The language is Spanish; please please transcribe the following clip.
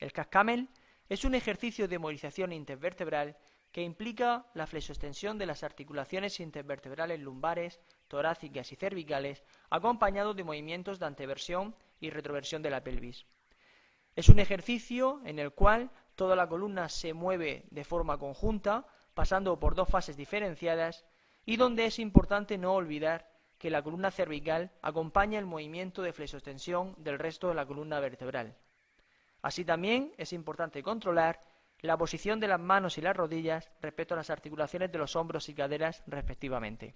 El cascamel es un ejercicio de movilización intervertebral que implica la flexoextensión de las articulaciones intervertebrales lumbares, torácicas y cervicales, acompañado de movimientos de anteversión y retroversión de la pelvis. Es un ejercicio en el cual toda la columna se mueve de forma conjunta, pasando por dos fases diferenciadas, y donde es importante no olvidar que la columna cervical acompaña el movimiento de flexoextensión del resto de la columna vertebral. Así también es importante controlar la posición de las manos y las rodillas respecto a las articulaciones de los hombros y caderas respectivamente.